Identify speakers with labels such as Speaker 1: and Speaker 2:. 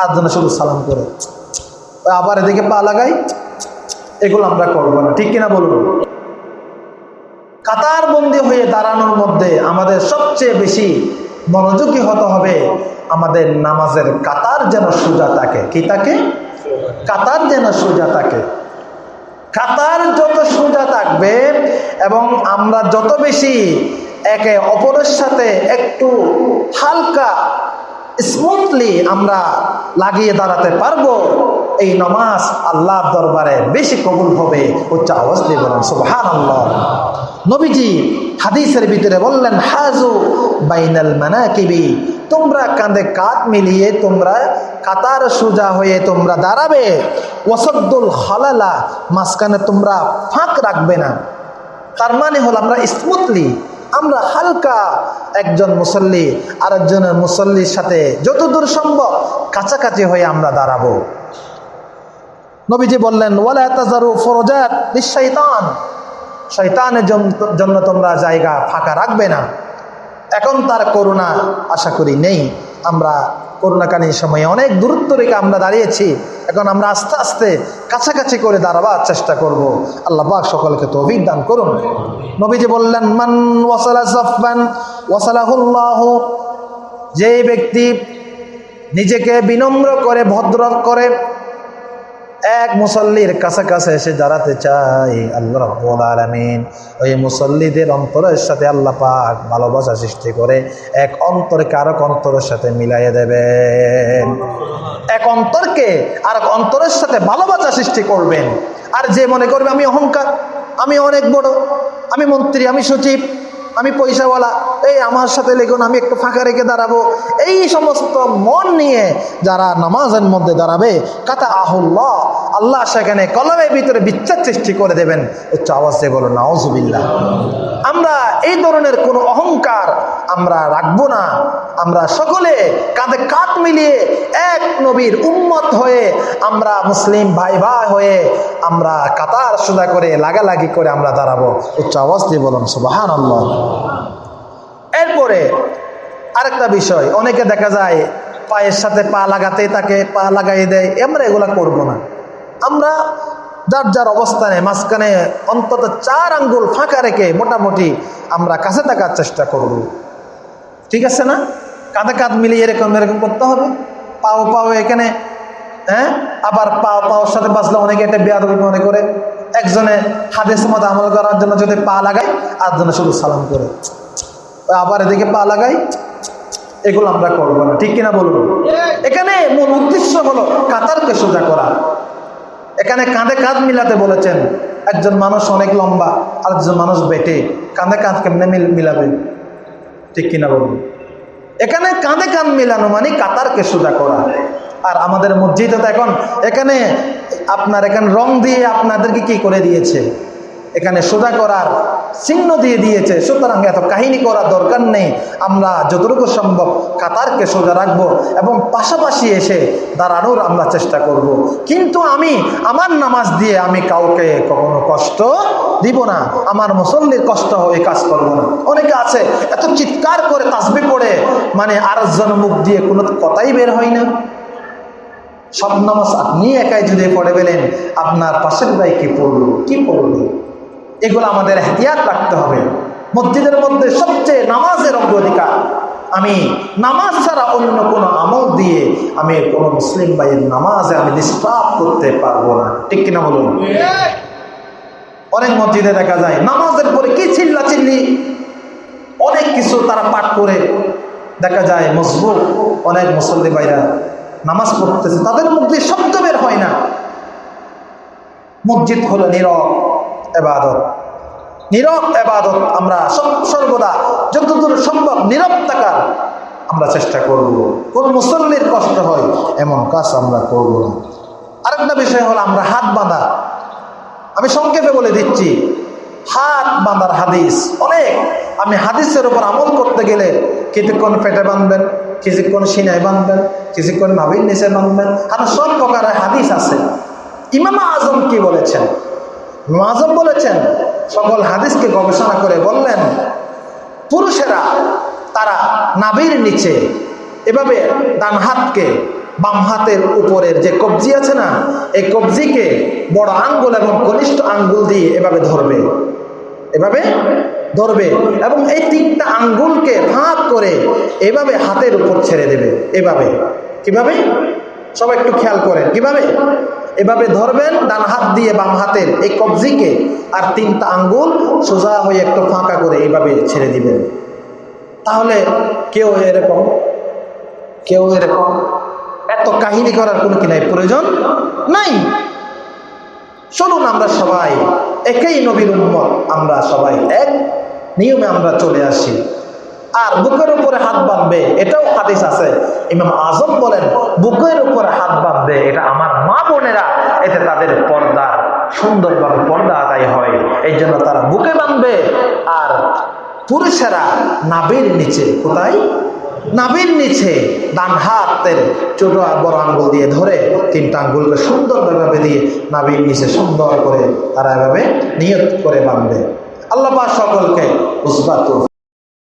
Speaker 1: আর শুধু সালাম করে। আবার এদিকে পা লাগাই, এগুলো আমরা করব না। ঠিক কিনা বলুন? কাতার বন্দি হয়ে দাঁড়ানোর মধ্যে আমাদের সবচেয়ে বেশি মনোযোগী হতে হবে আমাদের নামাজের কাতার যেন সোজা থাকে। কি থাকে? কাতার যেন সোজা থাকে। কাতার যত সোজা থাকবে এবং আমরা যত বেশি একে অপরের সাথে একটু হালকা স্মুথলি আমরা লাগিয়ে দাঁড়াতে পারব। এই নমাজ আল্লাহর দরবারে বেশি কবুল হবে, উচ্চ আওয়াজ দিয়ে বলেন আল্লাহ নবীজি হাদিসের ভিতরে বললেন, হাজু বাইনাল মানাকিবি। তোমরা কাঁধে কাঁধ মিলিয়ে তোমরা কাতার সোজা হয়ে তোমরা দাঁড়াবে। ওসদ্দুল হলালা মাঝখানে তোমরা ফাঁক রাখবে না। তার মানে হলো আমরা স্মুথলি, আমরা হালকা একজন মুসল্লি আর একজনের মুসল্লির সাথে যতদূর সম্ভব কাছাকাছি হয়ে আমরা দাঁড়াবো। নবীজি বললেন নিঃশৈতান শৈতানের জন্য তোমরা জায়গা ফাঁকা রাখবে না। এখন তার করুণা আশা করি নেই। আমরা করোনাকালীন সময়ে অনেক দূরত্ব রেখে আমরা দাঁড়িয়েছি। এখন আমরা আস্তে আস্তে কাছাকাছি করে দাঁড়াবার চেষ্টা করব। আল্লাহ পাক সকলকে তো অভিজ্ঞান করুন। নবীজি বললেন, মান ওয়াসালা সফবান ওয়াসালাহুল্লাহ যে ব্যক্তি নিজেকে বিনম্র করে, ভদ্র করে এক মুসল্লির কাছাকাছি এসে দাঁড়াতে চাই। আল্লাহ রব্বুল আলমিন ওই মুসল্লিদের অন্তরের সাথে আল্লাহ পাক ভালোবাসা সৃষ্টি করে এক অন্তরকে আরেক অন্তরের সাথে মিলাইয়ে দেবেন। এক অন্তরকে আরেক অন্তরের সাথে ভালোবাসা সৃষ্টি করবেন। আর যে মনে করবে, আমি অহংকার, আমি অনেক বড়, আমি মন্ত্রী, আমি সচিব আমি পয়সাওয়ালা। এই আমার সাথে লেগুন আমি একটু ফাঁকা রেখে দাঁড়াবো। এই সমস্ত মন নিয়ে যারা নামাজের মধ্যে দাঁড়াবে কাতা আহুল্লাহ আল্লাহ সেখানে কলমের ভিতরে বিচ্ছেদ সৃষ্টি করে দেবেন। উচ্চ আওয়াজে বলো নাওজুবিল্লাহ আমরা এই ধরনের কোনো অহংকার আমরা রাখব না। আমরা সকলে কাঁধে কাঁধ মিলিয়ে এক নবীর উম্মত হয়ে আমরা মুসলিম ভাই ভাই হয়ে আমরা কাতার সোজা করে, লাগালাগি করে আমরা দাঁড়াবো। উচ্চ আওয়াজ বলুন সুবাহান এরপরে আরেকটা বিষয়, অনেকে দেখা যায় পায়ের সাথে পা লাগাতে তাকে, পা লাগাই দেয়। আমরা এগুলা করব না। আমরা যার যার অবস্থানে মাঝখানে অন্তত চার আঙ্গুল ফাঁকা রেখে মোটামুটি আমরা কাছে থাকার চেষ্টা করব। ঠিক আছে না? কাঁধে কাঁধ মিলিয়ে এরকম এরকম করতে হবে। পাও পাও এখানে হ্যাঁ? আবার পাও পাওয়ার সাথে বাঁচলে অনেকে এটা বেয়াদবি মনে করে। একজনে হাদেশ মতো আমল করার জন্য যদি পা লাগায় আর জন্য শুধু সালাম করে। আবার এদিকে পা লাগাই, এগুলো আমরা করব না। ঠিক কিনা বলব এখানে মূল উদ্দেশ্য হলো কাতারকে সোজা করা। এখানে কাঁধে কাঁধ মিলাতে বলেছেন, একজন মানুষ অনেক লম্বা আর একজন মানুষ বেটে। কাঁধে কাঁধ কেমনে মিলাবে? ঠিক কিনা বলুন। এখানে কাঁধে কাঁধ মিলানো মানে কাতারকে সোজা করা। আর আমাদের মসজিদে তো এখন, এখানে আপনার এখানে রং দিয়ে আপনাদেরকে কি করে দিয়েছে? এখানে সোজা করার চিহ্ন দিয়ে দিয়েছে। সুতরাং এত কাহিনী করার দরকার নেই। আমরা যতটুকু সম্ভব কাতারকে সোজা রাখব এবং পাশাপাশি এসে দাঁড়ানোর আমরা চেষ্টা করব। কিন্তু আমি আমার নামাজ দিয়ে আমি কাউকে কখনো কষ্ট দিব না। আমার মুসল্লির কষ্ট হয়ে কাজ করব না। অনেকে আছে, এত চিৎকার করে তাসবি পড়ে মানে আরেকজন মুখ দিয়ে কোনো কথাই বের হয় না। সব নামাজ আপনি একাই যদি পড়ে পেলেন আপনার পাশের ভাই কি পড়ল? কি পড়ল? এগুলো আমাদের এহতিয়াত রাখতে হবে। মসজিদের মধ্যে সবচেয়ে নামাজের অগ্রাধিকার। আমি নামাজ ছাড়া অন্য কোনো আমল দিয়ে আমি কোনো মুসলিম ভাইয়ের নামাজে আমি ডিস্টার্ব করতে পারব না। ঠিক কিনা বলুন? অনেক মসজিদে দেখা যায়, নামাজের পরে কি চিল্লা চিল্লি অনেক কিছু তারা পাঠ করে। দেখা যায় মজবুত অনেক মুসল্লি ভাইরা নামাজ পড়তেছে, তাদের মধ্যে শব্দ বের হয় না। মসজিদ হলো নীরব এবাদত। নীরব এবাদত আমরা সর্বদা যতদূর সম্ভব নীরব থাকার আমরা চেষ্টা করব। কোন মুসল্লির কষ্ট হয়, এমন কাজ আমরা করব না। আরেকটা বিষয় হলো আমরা হাত বাঁধা। আমি সংক্ষেপে বলে দিচ্ছি, হাত বাঁধার হাদিস অনেক। আমি হাদিসের উপর আমল করতে গেলে কিছুক্ষণ পেটে বাঁধবেন, কিছুক্ষণ সিনায় বাঁধবেন, কিছুক্ষণ নাভির নিচে বাঁধবেন। আর সব প্রকারের হাদিস আছে। ইমামা আজম কি বলেছেন? আজম বলেছেন, সকল হাদিসকে গবেষণা করে বললেন, পুরুষেরা তারা নাবির নিচে এভাবে ডান হাতকে বাম হাতের উপরের যে কবজি আছে না, এই কবজিকে বড় আঙ্গুল এবং কনিষ্ঠ আঙ্গুল দিয়ে এভাবে ধরবে। এভাবে ধরবে এবং এই তিনটা আঙ্গুলকে ফাঁক করে এভাবে হাতের উপর ছেড়ে দেবে। এভাবে। কীভাবে? সবাই একটু খেয়াল করেন। কীভাবে? এভাবে ধরবেন, ডান হাত দিয়ে বাম হাতের এই কবজিকে আর তিনটা আঙ্গুল সোজা হয়ে একটু ফাঁকা করে এইভাবে ছেড়ে দিবেন। তাহলে কেউ এরকম কেউ এরকম, এত কাহিনী করার কোনো কি নাই, প্রয়োজন নাই? চলুন আমরা সবাই, একই নবীর উম্মত, আমরা সবাই এক। নিয়মে আমরা চলে আসি। আর বুকের উপরে হাত বাঁধবে, এটাও হাদিস আছে। ইমাম আজম বলেন, বুকের উপরে হাত বাঁধবে, এটা আমার মা বোনেরা, এতে তাদের পর্দা, সুন্দরভাবে পর্দা আদায় হয়। এই জন্য তারা বুকে বাঁধবে, আর পুরুষেরা নাবির নিচে, কোথায়? নাবির নিচে ডান হাতের ছোট বড় আঙ্গুল দিয়ে ধরে, তিনটা আঙ্গুলকে সুন্দরভাবে দিয়ে নাবির নিচে সুন্দর করে তারা এভাবে নিয়ত করে বাঁধবে। আল্লাহ সকলকে উসবাত